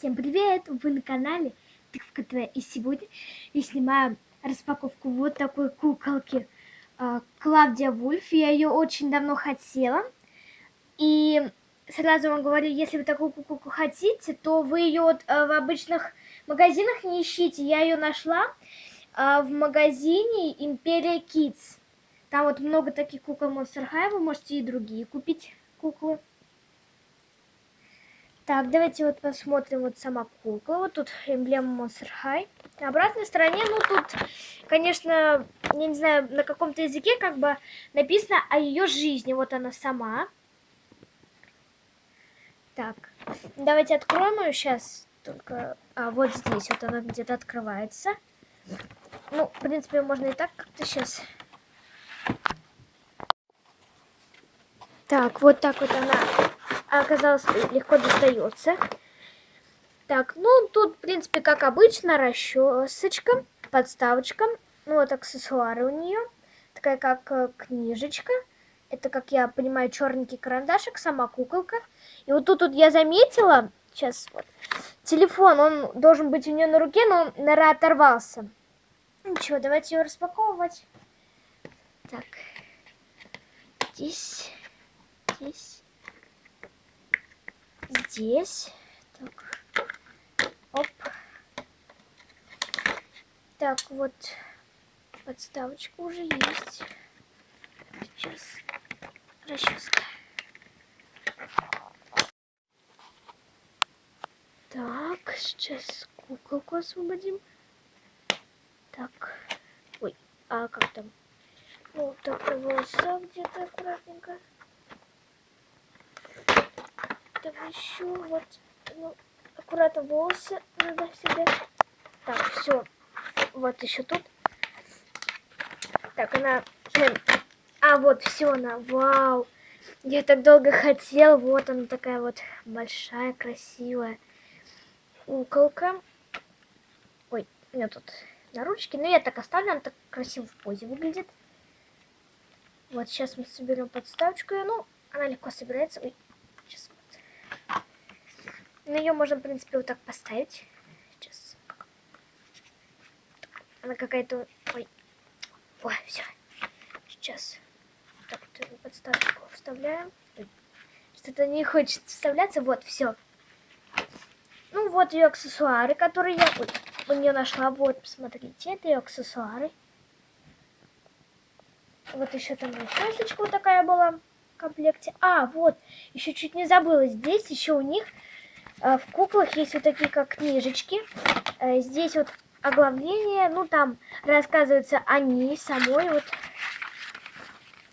Всем привет! Вы на канале Тыковка ТВ. И сегодня я снимаю распаковку вот такой куколки а, Клавдия Вульф. Я ее очень давно хотела. И сразу вам говорю, если вы такую куколку хотите, то вы ее вот а, в обычных магазинах не ищите. Я ее нашла а, в магазине Империя Kids. Там вот много таких кукол Monster High, вы можете и другие купить куклы. Так, давайте вот посмотрим вот сама кукла. Вот тут эмблема Monster High. На обратной стороне, ну тут, конечно, я не знаю, на каком-то языке как бы написано о ее жизни. Вот она сама. Так, давайте откроем ее сейчас. Только а, вот здесь вот она где-то открывается. Ну, в принципе, можно и так как-то сейчас. Так, вот так вот она оказалось легко достается. Так, ну тут, в принципе, как обычно, расчесочка, подставочка. Ну вот аксессуары у нее. Такая как э, книжечка. Это, как я понимаю, черненький карандашик, сама куколка. И вот тут вот я заметила, сейчас вот, телефон, он должен быть у нее на руке, но он, наверное, оторвался. Ничего, давайте ее распаковывать. Так, здесь, здесь здесь. Так. Оп. Так, вот подставочка уже есть. Сейчас расческа. Так, сейчас куколку освободим. Так. Ой, а как там? Вот так волоса где-то аккуратненько. Так, еще вот, ну, аккуратно волосы надо всегда. Так, все. Вот еще тут. Так, она... А, вот, все она. Вау. Я так долго хотел. Вот она такая вот большая, красивая куколка. Ой, у меня тут на ручке. Но я так оставлю, она так красиво в позе выглядит. Вот, сейчас мы соберем подставочку. Ну, она легко собирается. Ой, но ее можно, в принципе, вот так поставить. Сейчас. Она какая-то... Ой. Ой, все. Сейчас. Так, вот подставочку вставляем. Что-то не хочет вставляться. Вот, все. Ну, вот ее аксессуары, которые я ой, у нее нашла. Вот, посмотрите, это ее аксессуары. Вот еще там расчесочка вот такая была в комплекте. А, вот, еще чуть не забыла. Здесь еще у них в куклах есть вот такие как книжечки. Э, здесь вот оглавление, ну там рассказывается о ней самой. Вот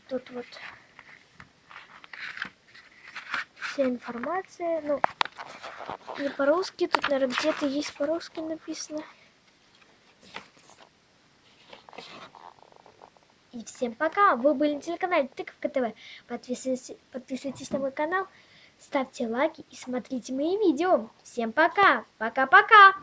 тут вот вся информация. Ну, не по-русски, тут, наверное, где-то есть по-русски написано. И всем пока! Вы были на телеканале Тыковка ТВ. Подписывайтесь, подписывайтесь на мой канал ставьте лайки и смотрите мои видео. Всем пока! Пока-пока!